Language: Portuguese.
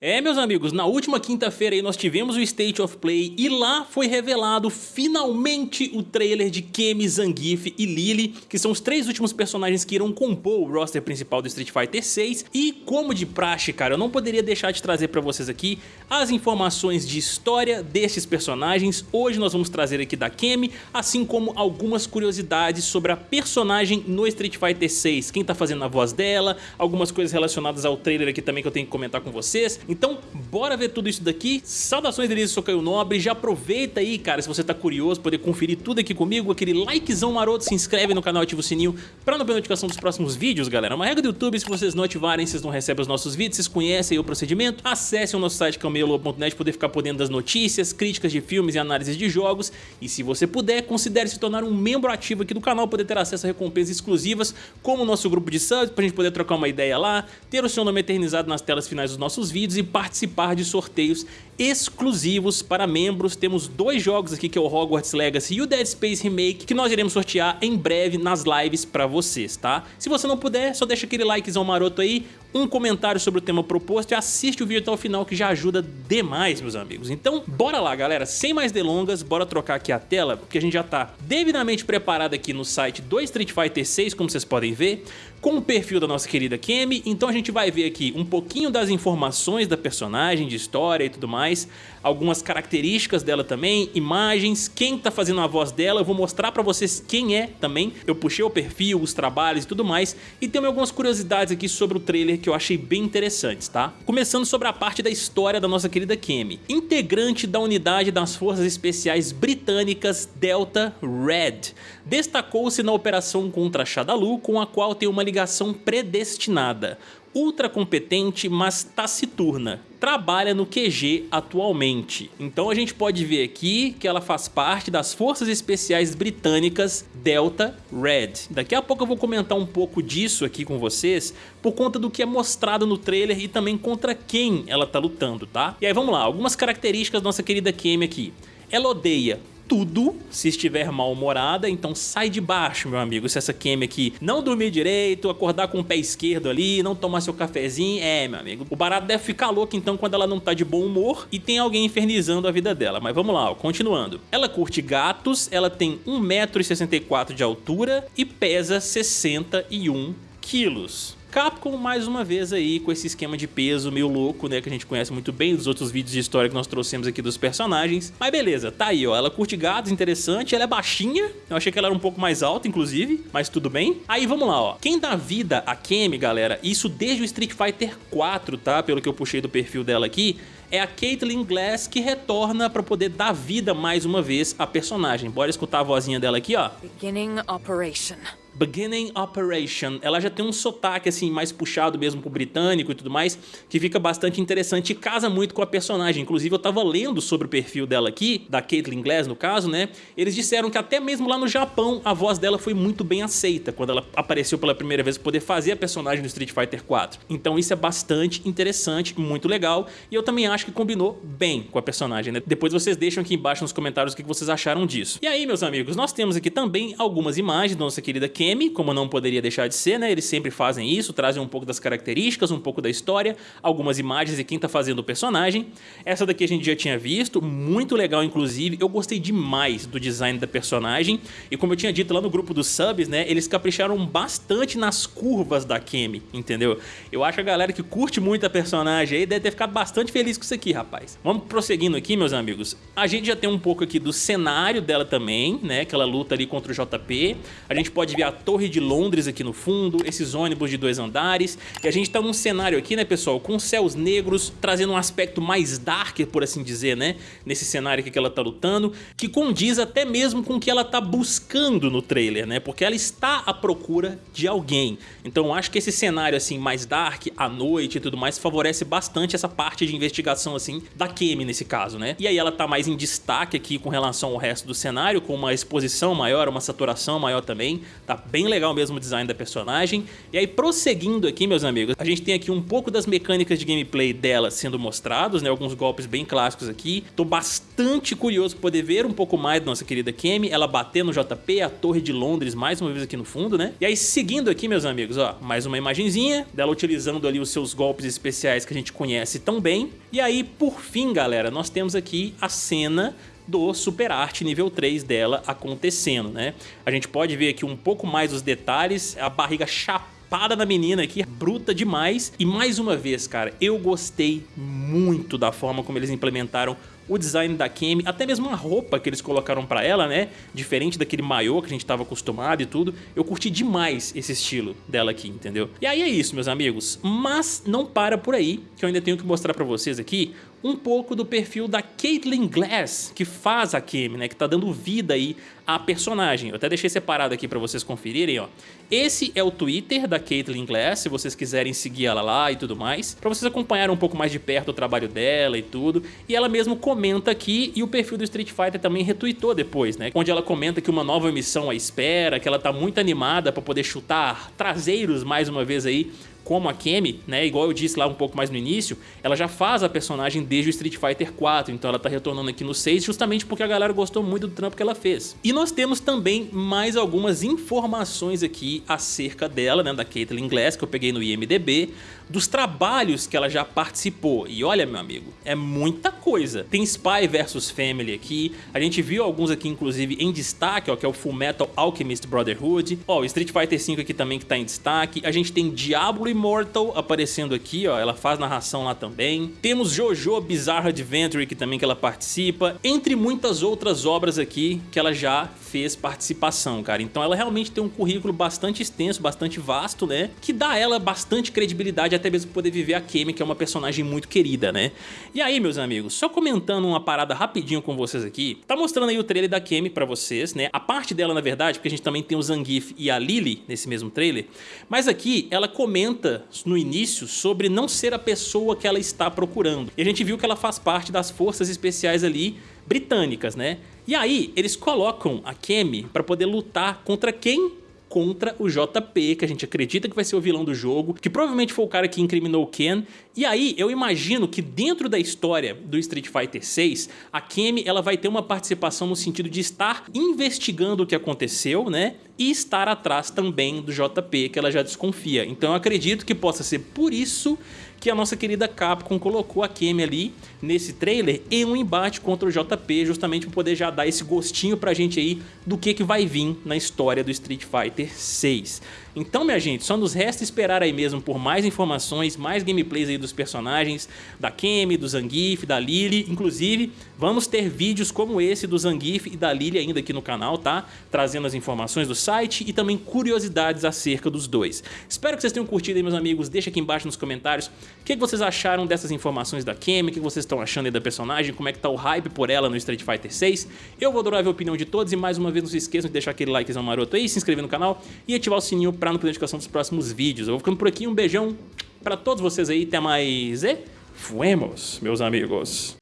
É, meus amigos, na última quinta-feira nós tivemos o State of Play e lá foi revelado finalmente o trailer de Kemi, Zangief e Lily, que são os três últimos personagens que irão compor o roster principal do Street Fighter 6 e como de praxe, cara, eu não poderia deixar de trazer pra vocês aqui as informações de história desses personagens. Hoje nós vamos trazer aqui da Kemi, assim como algumas curiosidades sobre a personagem no Street Fighter 6, quem tá fazendo a voz dela, algumas coisas relacionadas ao trailer aqui também que eu tenho que comentar com vocês. Então, bora ver tudo isso daqui. Saudações delícias, sou Nobre. Já aproveita aí, cara, se você tá curioso, poder conferir tudo aqui comigo, aquele likezão maroto, se inscreve no canal, ativa o sininho pra não perder notificação dos próximos vídeos, galera. Uma regra do YouTube, se vocês não ativarem, vocês não recebem os nossos vídeos, vocês conhecem o procedimento. Acessem o nosso site camelo.net poder ficar por dentro das notícias, críticas de filmes e análises de jogos. E se você puder, considere se tornar um membro ativo aqui do canal, poder ter acesso a recompensas exclusivas, como o nosso grupo de subs, pra gente poder trocar uma ideia lá, ter o seu nome eternizado nas telas finais dos nossos vídeos e participar de sorteios exclusivos para membros. Temos dois jogos aqui que é o Hogwarts Legacy e o Dead Space Remake que nós iremos sortear em breve nas lives para vocês, tá? Se você não puder, só deixa aquele likezão maroto aí, um comentário sobre o tema proposto e assiste o vídeo até o final que já ajuda demais, meus amigos. Então, bora lá, galera. Sem mais delongas, bora trocar aqui a tela, porque a gente já tá devidamente preparado aqui no site do Street Fighter 6, como vocês podem ver, com o perfil da nossa querida Kemi. Então a gente vai ver aqui um pouquinho das informações da personagem, de história e tudo mais, algumas características dela também, imagens, quem tá fazendo a voz dela, eu vou mostrar pra vocês quem é também. Eu puxei o perfil, os trabalhos e tudo mais, e tem algumas curiosidades aqui sobre o trailer que eu achei bem interessantes, tá? Começando sobre a parte da história da nossa querida Kemi. Integrante da unidade das Forças Especiais Britânicas Delta Red. Destacou-se na operação contra Shadalu, com a qual tem uma ligação predestinada ultra competente, mas taciturna. Trabalha no QG atualmente. Então a gente pode ver aqui que ela faz parte das Forças Especiais Britânicas Delta Red. Daqui a pouco eu vou comentar um pouco disso aqui com vocês, por conta do que é mostrado no trailer e também contra quem ela tá lutando, tá? E aí vamos lá, algumas características da nossa querida Kemi aqui. Ela odeia tudo se estiver mal-humorada, então sai de baixo, meu amigo, se essa Kemi aqui não dormir direito, acordar com o pé esquerdo ali, não tomar seu cafezinho, é, meu amigo. O barato deve ficar louco então quando ela não tá de bom humor e tem alguém infernizando a vida dela, mas vamos lá, ó, continuando. Ela curte gatos, ela tem 1,64m de altura e pesa 61 quilos. Capcom mais uma vez aí com esse esquema de peso meio louco, né, que a gente conhece muito bem dos outros vídeos de história que nós trouxemos aqui dos personagens. Mas beleza, tá aí, ó, ela curte gatos, interessante, ela é baixinha, eu achei que ela era um pouco mais alta, inclusive, mas tudo bem. Aí vamos lá, ó, quem dá vida a Kemi, galera, isso desde o Street Fighter 4, tá, pelo que eu puxei do perfil dela aqui, é a Caitlyn Glass que retorna para poder dar vida mais uma vez à personagem. Bora escutar a vozinha dela aqui, ó. Beginning operation. Beginning Operation, ela já tem um sotaque assim mais puxado mesmo pro britânico e tudo mais, que fica bastante interessante e casa muito com a personagem. Inclusive eu tava lendo sobre o perfil dela aqui, da Caitlyn Glass no caso, né? Eles disseram que até mesmo lá no Japão a voz dela foi muito bem aceita quando ela apareceu pela primeira vez poder fazer a personagem do Street Fighter 4. Então isso é bastante interessante, muito legal, e eu também acho que combinou bem com a personagem, né? Depois vocês deixam aqui embaixo nos comentários o que vocês acharam disso. E aí, meus amigos, nós temos aqui também algumas imagens da nossa querida Kemi como não poderia deixar de ser, né? Eles sempre fazem isso, trazem um pouco das características, um pouco da história, algumas imagens e quem tá fazendo o personagem. Essa daqui a gente já tinha visto, muito legal inclusive, eu gostei demais do design da personagem e como eu tinha dito lá no grupo dos subs, né? Eles capricharam bastante nas curvas da Kemi, entendeu? Eu acho que a galera que curte muito a personagem aí deve ter ficado bastante feliz com isso aqui, rapaz. Vamos prosseguindo aqui, meus amigos. A gente já tem um pouco aqui do cenário dela também, né? Que ela luta ali contra o JP. A gente pode ver a Torre de Londres aqui no fundo, esses ônibus de dois andares. E a gente tá num cenário aqui, né, pessoal, com céus negros, trazendo um aspecto mais dark, por assim dizer, né? Nesse cenário aqui que ela tá lutando, que condiz até mesmo com o que ela tá buscando no trailer, né? Porque ela está à procura de alguém. Então acho que esse cenário, assim, mais dark, à noite e tudo mais, favorece bastante essa parte de investigação, assim, da Kemi nesse caso, né? E aí ela tá mais em destaque aqui com relação ao resto do cenário, com uma exposição maior, uma saturação maior também, tá bem legal mesmo o design da personagem. E aí, prosseguindo aqui, meus amigos, a gente tem aqui um pouco das mecânicas de gameplay dela sendo mostrados, né? Alguns golpes bem clássicos aqui. Tô bastante curioso pra poder ver um pouco mais da nossa querida Kemi, ela bater no JP, a Torre de Londres mais uma vez aqui no fundo, né? E aí, seguindo aqui, meus amigos, ó, mais uma imagenzinha dela utilizando ali os seus golpes especiais que a gente conhece tão bem. E aí, por fim, galera, nós temos aqui a cena do Super Art nível 3 dela acontecendo, né? A gente pode ver aqui um pouco mais os detalhes, a barriga chapada na menina aqui, bruta demais. E mais uma vez, cara, eu gostei muito da forma como eles implementaram o design da Kemi, até mesmo a roupa que eles colocaram pra ela, né? Diferente daquele maiô que a gente tava acostumado e tudo. Eu curti demais esse estilo dela aqui, entendeu? E aí é isso, meus amigos. Mas não para por aí, que eu ainda tenho que mostrar pra vocês aqui um pouco do perfil da Caitlyn Glass, que faz a Kemi, né, que tá dando vida aí à personagem. Eu até deixei separado aqui para vocês conferirem, ó. Esse é o Twitter da Caitlyn Glass, se vocês quiserem seguir ela lá e tudo mais, para vocês acompanharem um pouco mais de perto o trabalho dela e tudo. E ela mesmo comenta aqui e o perfil do Street Fighter também retweetou depois, né, onde ela comenta que uma nova missão à espera, que ela tá muito animada para poder chutar traseiros mais uma vez aí como a Kemi, né, igual eu disse lá um pouco mais no início, ela já faz a personagem desde o Street Fighter 4, então ela tá retornando aqui no 6 justamente porque a galera gostou muito do trampo que ela fez. E nós temos também mais algumas informações aqui acerca dela, né, da Caitlyn Glass, que eu peguei no IMDB, dos trabalhos que ela já participou. E olha, meu amigo, é muita coisa. Tem Spy vs Family aqui, a gente viu alguns aqui inclusive em destaque, ó, que é o Full Metal Alchemist Brotherhood, ó, o Street Fighter 5 aqui também que tá em destaque, a gente tem Diablo Immortal aparecendo aqui, ó, ela faz narração lá também. Temos Jojo Bizarre Adventure que também que ela participa, entre muitas outras obras aqui que ela já fez participação, cara. Então ela realmente tem um currículo bastante extenso, bastante vasto, né? Que dá ela bastante credibilidade até mesmo poder viver a Kemi, que é uma personagem muito querida, né? E aí, meus amigos, só comentando uma parada rapidinho com vocês aqui, tá mostrando aí o trailer da Kemi pra vocês, né? A parte dela, na verdade, porque a gente também tem o Zangief e a Lily nesse mesmo trailer, mas aqui ela comenta no início sobre não ser a pessoa que ela está procurando. E a gente viu que ela faz parte das forças especiais ali britânicas, né? E aí, eles colocam a Kemi para poder lutar contra quem? Contra o JP, que a gente acredita que vai ser o vilão do jogo, que provavelmente foi o cara que incriminou o Ken. E aí, eu imagino que dentro da história do Street Fighter 6, a Kemi ela vai ter uma participação no sentido de estar investigando o que aconteceu, né? E estar atrás também do JP, que ela já desconfia. Então eu acredito que possa ser por isso que a nossa querida Capcom colocou a Kemi ali nesse trailer em um embate contra o JP, justamente para poder já dar esse gostinho pra gente aí do que, que vai vir na história do Street Fighter 6. Então, minha gente, só nos resta esperar aí mesmo por mais informações, mais gameplays aí dos personagens, da Kemi, do Zangief, da Lily, inclusive vamos ter vídeos como esse do Zangief e da Lily ainda aqui no canal, tá? Trazendo as informações do site e também curiosidades acerca dos dois. Espero que vocês tenham curtido aí, meus amigos, deixa aqui embaixo nos comentários o que, vocês acharam dessas informações da Kemi, o que vocês estão achando aí da personagem, como é que tá o hype por ela no Street Fighter 6. Eu vou adorar ver a opinião de todos e mais uma vez não se esqueçam de deixar aquele likezão maroto aí, se inscrever no canal e ativar o sininho pra não perder notificação dos próximos vídeos. Eu vou ficando por aqui, um beijão pra todos vocês aí, até mais e fuemos, meus amigos.